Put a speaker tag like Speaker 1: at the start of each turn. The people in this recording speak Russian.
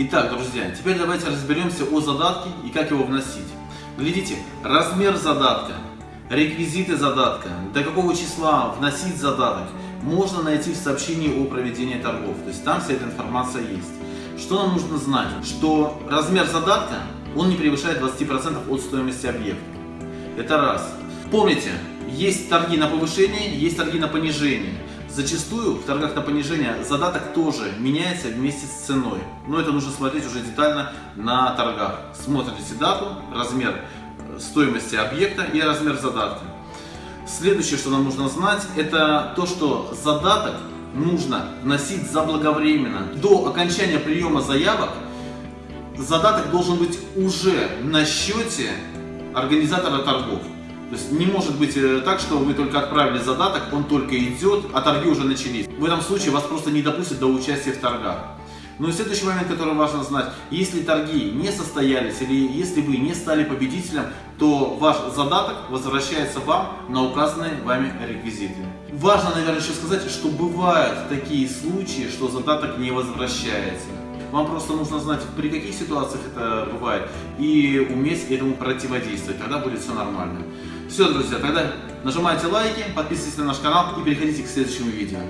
Speaker 1: Итак, друзья, теперь давайте разберемся о задатке и как его вносить. Глядите, размер задатка, реквизиты задатка, до какого числа вносить задаток, можно найти в сообщении о проведении торгов. То есть там вся эта информация есть. Что нам нужно знать? Что размер задатка, он не превышает 20% от стоимости объекта. Это раз. Помните, есть торги на повышение, есть торги на понижение. Зачастую в торгах на понижение задаток тоже меняется вместе с ценой. Но это нужно смотреть уже детально на торгах. Смотрите дату, размер э, стоимости объекта и размер задатка. Следующее, что нам нужно знать, это то, что задаток нужно вносить заблаговременно. До окончания приема заявок задаток должен быть уже на счете организатора торгов. То есть не может быть э, так, что вы только отправили задаток, он только идет, а торги уже начались. В этом случае вас просто не допустят до участия в торгах. Ну и следующий момент, который важно знать, если торги не состоялись или если вы не стали победителем, то ваш задаток возвращается вам на указанные вами реквизиты. Важно, наверное, еще сказать, что бывают такие случаи, что задаток не возвращается. Вам просто нужно знать, при каких ситуациях это бывает, и уметь этому противодействовать. Тогда будет все нормально. Все, друзья, тогда нажимайте лайки, подписывайтесь на наш канал и переходите к следующему видео.